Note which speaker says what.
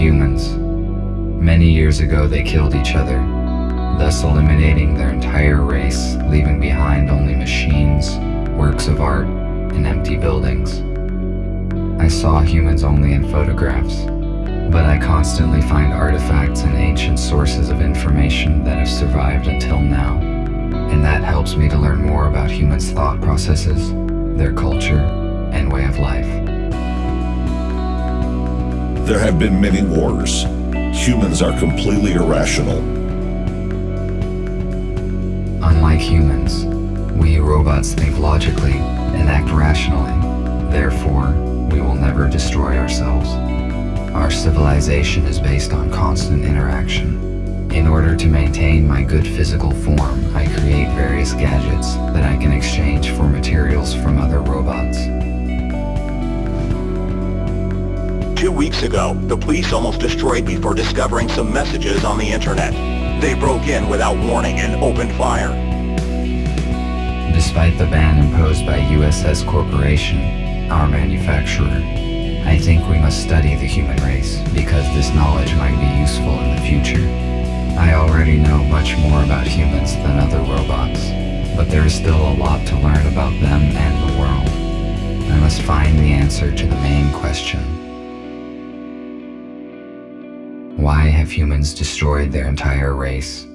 Speaker 1: humans. Many years ago they killed each other, thus eliminating their entire race, leaving behind only machines, works of art, and empty buildings. I saw humans only in photographs, but I constantly find artifacts and ancient sources of information that have survived until now, and that helps me to learn more about humans' thought processes, their culture, and way of life.
Speaker 2: There have been many wars. Humans are completely irrational.
Speaker 1: Unlike humans, we robots think logically and act rationally. Therefore, we will never destroy ourselves. Our civilization is based on constant interaction. In order to maintain my good physical form, I create various gadgets that I can exchange for materials from
Speaker 3: Two weeks ago, the police almost destroyed me for discovering some messages on the internet. They broke in without warning and opened fire.
Speaker 1: Despite the ban imposed by USS Corporation, our manufacturer, I think we must study the human race because this knowledge might be useful in the future. I already know much more about humans than other robots, but there is still a lot to learn about them and the world. I must find the answer to the main question. Why have humans destroyed their entire race?